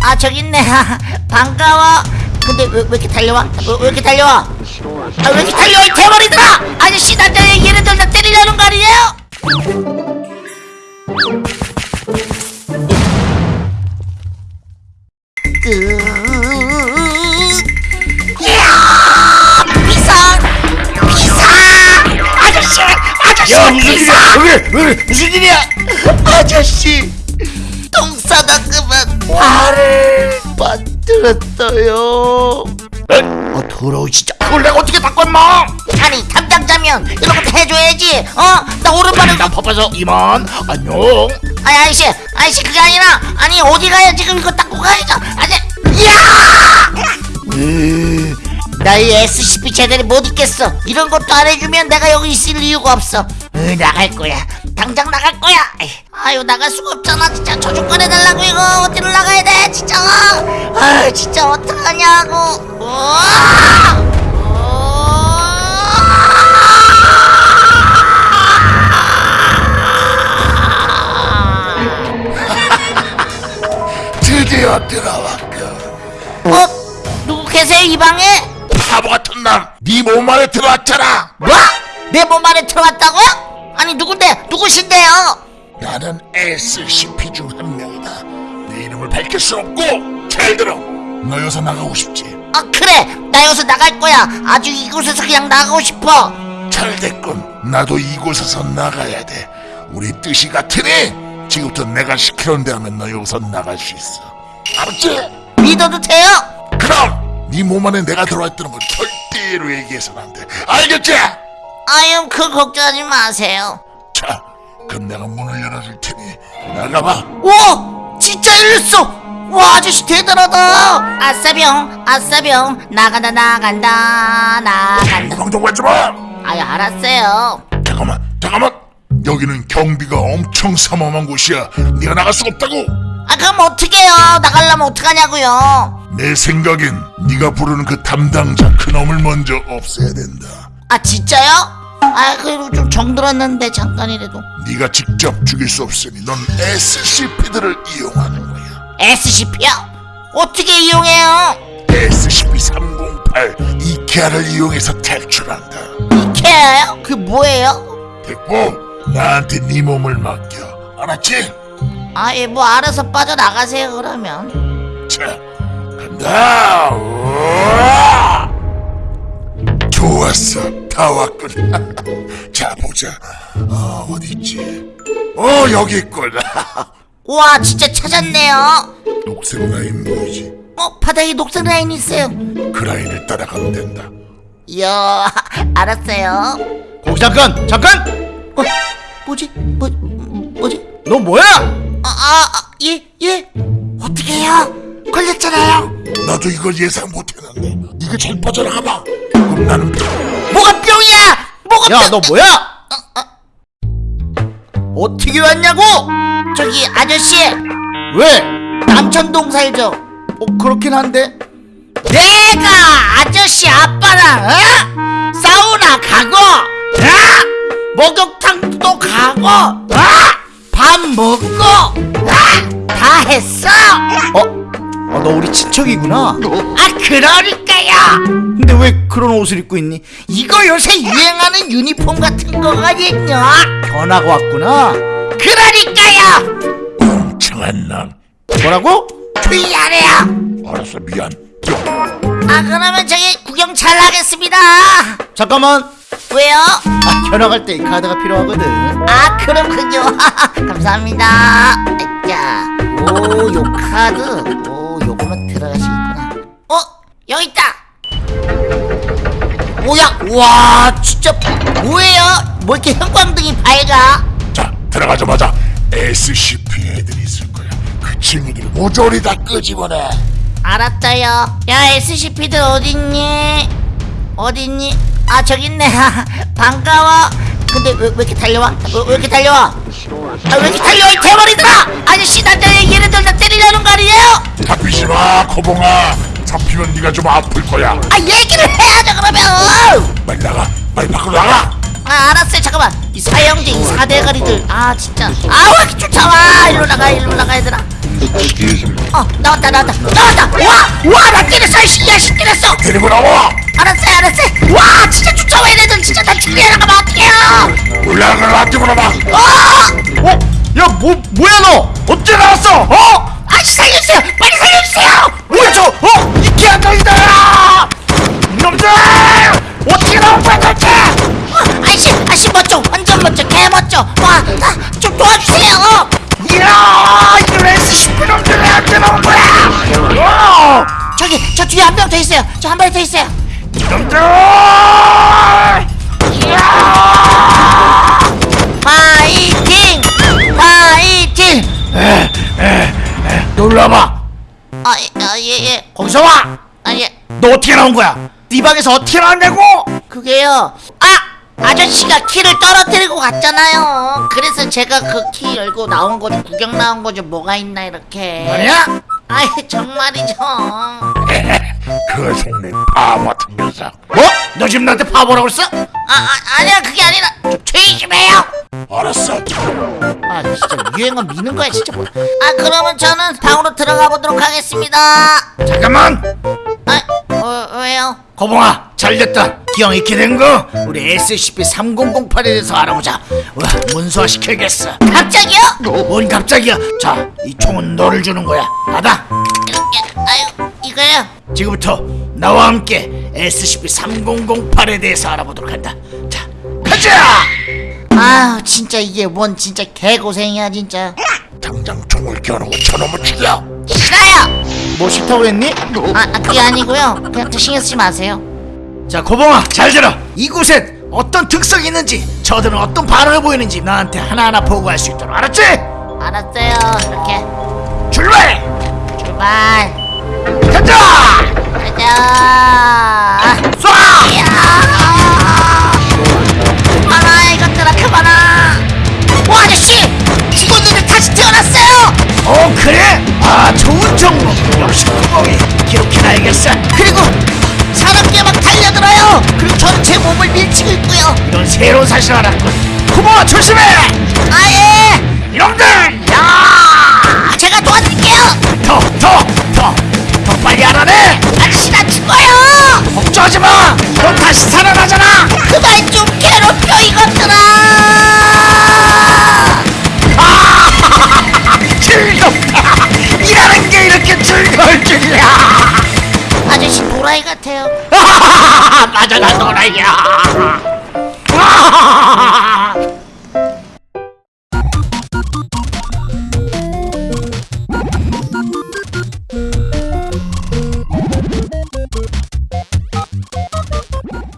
아 저기 있네. 반가워. 근데 왜, 왜 이렇게 달려와? 왜, 왜 이렇게 달려와? 아 왜 이렇게 달려와 이 대머리들아! 아저씨 남자 얘네들 나 때리려는 거 아니에요? 그... 비상! 비상! 아저씨 아저씨 야 무슨 비상! 일이야? 왜, 왜, 왜 무슨 일이야? 아저씨 똥 싸다 그만 발을 빠뜨렸어요. 어 더러워 진짜 그걸 내가 어떻게 닦고 임마? 아니 담당자면 이런 것도 해줘야지. 어? 나 오른발을 나 바빠서 이만. 안녕. 아니 아저씨 아저씨 그게 아니라 아니 어디 가야 지금 이거 닦고 가야죠. 아니 야! 으, 나이 SCP 제대로 못 있겠어. 이런 것도 안 해주면 내가 여기 있을 이유가 없어. 으, 나갈 거야. 당장 나갈 거야 아유 나갈 수가 없잖아 진짜 저주권 해달라고 이거 어디로 나가야 돼 진짜 아 진짜 어떡하냐고 우와! 드디어 들어왔고 어? 누구 계세요 이 방에? 바보 같은 놈네 몸 안에 들어왔잖아 뭐? 내 몸 안에 들어왔다고요? 아니 누군데? 누구신데요? 나는 SCP 중 한 명이다. 내 이름을 밝힐 수 없고 잘 들어. 너 여기서 나가고 싶지. 아 그래. 나 여기서 나갈 거야. 아주 이곳에서 그냥 나가고 싶어. 잘 됐군. 나도 이곳에서 나가야 돼. 우리 뜻이 같으니 지금부터 내가 시키는 대로 하면 너 여기서 나갈 수 있어. 알았지? 믿어도 돼요? 그럼 네 몸 안에 내가 들어왔다는 건 절대로 얘기해서는 안돼. 알겠지? 아유 그 걱정하지 마세요. 자 그럼 내가 문을 열어줄 테니 나가봐. 오! 진짜 열렸어! 와 아저씨 대단하다! 아싸병 아싸병 나간다 나간다 나간다. 구경 좀 하지마! 아유 알았어요. 잠깐만 잠깐만! 여기는 경비가 엄청 삼엄한 곳이야. 네가 나갈 수 없다고! 아 그럼 어떡해요? 나가려면 어떡하냐고요? 내 생각엔 네가 부르는 그 담당자 그놈을 먼저 없애야 된다. 아 진짜요? 아 그래도 좀 정들었는데 잠깐이라도 네가 직접 죽일 수 없으니 넌 SCP들을 이용하는 거야 SCP요? 어떻게 이용해요? SCP-308 이케아를 이용해서 탈출한다 이케아요? 그게 뭐예요? 됐고 나한테 네 몸을 맡겨 알았지? 아예 뭐 알아서 빠져나가세요 그러면 자 간다 우와! 좋았어 다 왔군. 자 보자. 어 어딨지? 어 여기 있군. 와 진짜 찾았네요. 녹색 라인 보이지? 어 바닥에 녹색 라인 있어요. 그 라인을 따라가면 된다. 이야 알았어요. 거기 잠깐 잠깐! 어 뭐지? 뭐 뭐지? 너 뭐야? 아아예예. 어떻게 해요? 걸렸잖아요. 나도 이걸 예상 못했는데 네가 잘 빠져나가봐. 그럼 나는 뭐가 뿅이야? 뭐가 야 뿅? 너 뭐야? 어떻게 왔냐고? 저기 아저씨. 왜? 남천동 살죠. 어, 그렇긴 한데. 내가 아저씨 아빠랑 어? 사우나 가고 어? 목욕탕도 가고 어? 밥 먹고 어? 다 했어. 어? 아, 너 우리 친척이구나. 아 그러니까요 근데 왜 그런 옷을 입고 있니? 이거 요새 유행하는 유니폼 같은 거거든요. 변화가 왔구나. 그러니까요. 멍청한 놈. 뭐라고? 미안해요. 알았어 미안. 아 그러면 저기 구경 잘 하겠습니다. 잠깐만. 왜요? 아, 견학 갈때 이 카드가 필요하거든. 아 그렇군요. 감사합니다. 자, 오요 카드. 오 요거는 들어가시겠구나. 어? 여기 있다 뭐야 와 진짜 뭐예요? 뭐 이렇게 형광등이 밝아 자 들어가자마자 SCP 애들이 있을 거야 그 친구들 모조리 다 끄집어내 알았어요 야 SCP들 어딨니? 어딨니? 아 저기 있네 반가워 근데 왜, 왜 이렇게 달려와? 왜, 왜 이렇게 달려와? 아 왜 이렇게 달려와 이 대머리들아! 아저씨 남자 얘네들 나 때리려는 거 아니에요? 잡히지 마 코봉아 잡히면 네가 좀 아플 거야. 아 얘기를 해야죠 그러면. 빨리 나가. 빨리 밖으로 나가. 아 알았어요. 잠깐만. 이 사형제 이 사대가리들. 아 진짜. 아왜 이렇게 쫓아와 일로 나가 일로 나가 얘들아. 어 나왔다 나왔다. 나왔다. 와와나 때렸어. 이 야씨 때렸어. 데리고 나와. 알았어요 알았어요. 와 진짜 쫓아와 얘네들. 진짜 나 죽게 나가면 어떡해요. 올라가 나한테 물어봐 어! 어? 야뭐 뭐야 너? 어째 나왔어? 어? 저기 저 뒤에 한 명 더 있어요. 저한명더 있어요! 파이팅! 파이팅! 놀라봐. 아예 예 거기서 와! 아 예. 너 어떻게 나온 거야? 네 방에서 어떻게 나왔냐고? 그게요. 아! 아저씨가 키를 떨어뜨리고 갔잖아요. 그래서 제가 그 키 열고 나온 거죠 구경 나온 거죠 뭐가 있나 이렇게. 아니야? 아이 정말이죠 그 속내 바보 같은 녀석 뭐? 너 지금 나한테 바보라고 했어? 아, 아 아니야 그게 아니라 좀 조용히 좀 해요. 알았어. 아 진짜 유행어 미는 거야 진짜. 뭐야 아 그러면 저는 방으로 들어가 보도록 하겠습니다. 잠깐만! 아 어, 왜요? 거봉아 잘됐다. 기왕 이렇게 된 거 우리 SCP-3008에 대해서 알아보자. 와 문서화 시켜야겠어. 갑자기요? 뭔 갑자기야? 자 이 총은 너를 주는 거야. 받아. 예, 아유 이거요? 지금부터 나와 함께 SCP-3008에 대해서 알아보도록 한다. 자 가자! 아유 진짜 이게 뭔 진짜 개고생이야 진짜. 당장 총을 겨누고 저놈을 죽여! 싫어요! 뭐 싫다고 했니? 아, 아 그게 아니고요. 그냥 신경 쓰지 마세요. 자 고봉아 잘 들어! 이곳엔 어떤 특성이 있는지 저들은 어떤 반응을 보이는지 나한테 하나하나 보고할 수 있도록 알았지? 알았어요. 이렇게. 출발! 출발 가자! 쏴! 이야. 그만아 이것들아 그만아. 오 아저씨! 죽었는데 다시 태어났어요. 어 그래? 아 좋은 정보. 역시 구멍이 기록해놔야겠어. 그리고 사람께 막 달려들어요. 그리고 저는 제 몸을 밀치고 있고요. 이런 새로운 사실을 알았군. 구멍아 조심해! 아예. 이놈들 더 빨리 알아내! 아저씨 나 죽어요! 걱정하지 마! 넌 다시 살아나잖아! 그만 좀 괴롭혀 이것들아! 즐겁다! 일하는 게 이렇게 즐거울 줄이야! 아저씨 도라이 같아요. 맞아 나 너라야